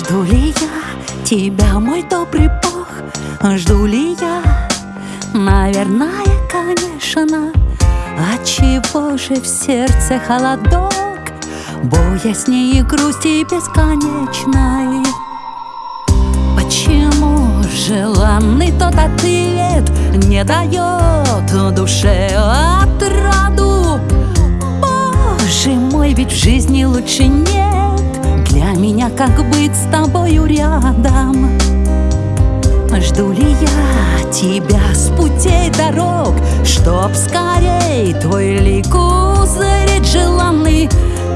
Жду ли я тебя, мой добрый Бог? Жду ли я? Наверное, конечно Отчего же в сердце холодок? Боязни и грусти бесконечной Почему желанный тот ответ Не дает душе отраду? Боже мой, ведь в жизни лучше нет Для меня как быть с тобою рядом? Жду ли я тебя с путей дорог Чтоб скорей твой лик узреть желанный?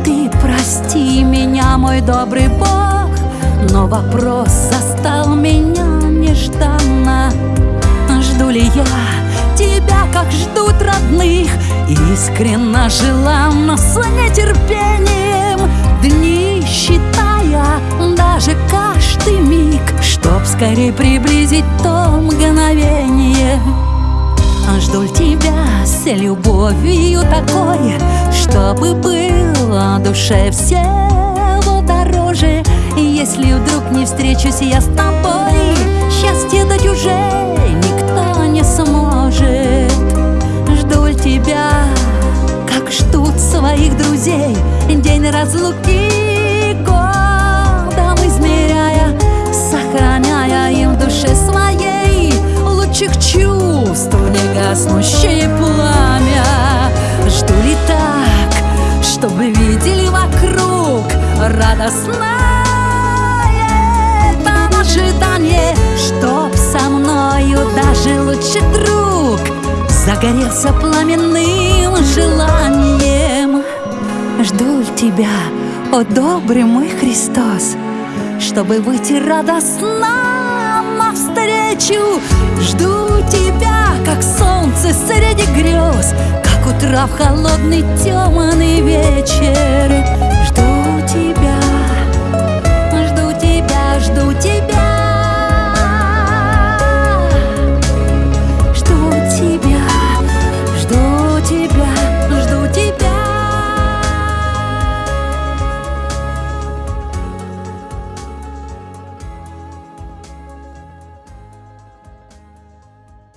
Ты прости меня, мой добрый Бог Но вопрос застал меня нежданно. Жду ли я тебя, как ждут родных? Искренно, желанно, с нетерпением Дни считая, даже каждый миг Чтоб скорее приблизить то мгновение. Жду тебя с любовью такой Чтобы было душе всего дороже. Если вдруг не встречусь я с тобой Счастье дать уже никто не сможет. Жду тебя, как ждут своих друзей День разлуки Лучших чувств не гаснущее пламя. Жду ли так, чтобы видели вокруг радостное это ожидание Чтоб со мною даже лучший друг Загорелся пламенным желанием. Жду тебя, о добрый мой Христос Чтобы выйти радостно навстречу? Жду утра в холодный темный вечер. Жду